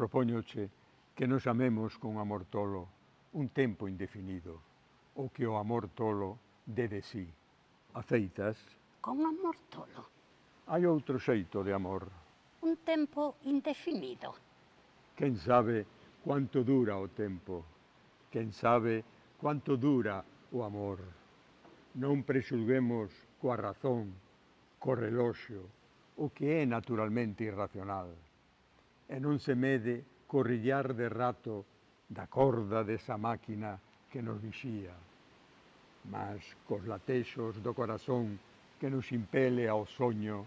Propóñoche que nos amemos con amor tolo un tempo indefinido, ou que o amor tolo dé de sí. Aceitas? Con amor tolo? Hai outro xeito de amor. Un tempo indefinido. Quen sabe quanto dura o tempo? Quen sabe quanto dura o amor? Non prexulguemos coa razón, co reloxo, o que é naturalmente irracional e non se mede corrillar de rato da corda desa máquina que nos vixía, mas cos latexos do corazón que nos impele ao soño,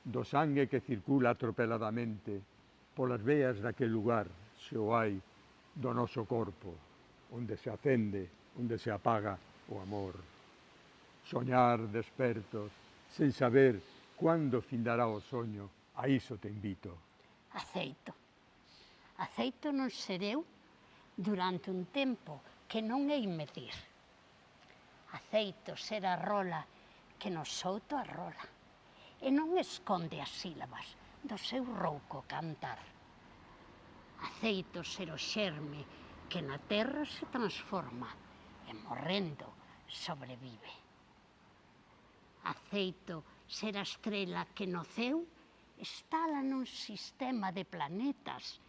do sangue que circula atropeladamente polas veas daquel lugar, se o hai, do noso corpo, onde se acende, onde se apaga o amor. Soñar despertos, sen saber quando findará o soño, a iso te invito aceito. Aceito non sereu durante un tempo que non hei medir. Aceito ser a rola que nos souto a rola e non esconde as sílabas do seu rouco cantar. Aceito ser o xerme que na terra se transforma e morrendo sobrevive. Aceito ser a estrela que noceu instala nun sistema de planetas,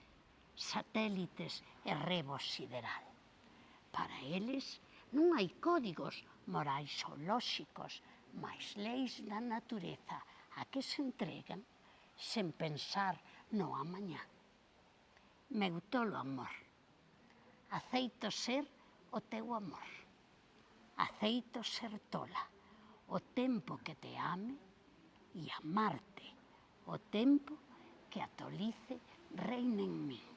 satélites e rebo sideral. Para eles non hai códigos morais ou lóxicos, mas leis da natureza a que se entregan sen pensar no amañá. Meu tolo amor, aceito ser o teu amor. Aceito ser tola, o tempo que te ame e amarte o tempo que a tolice reina en mí.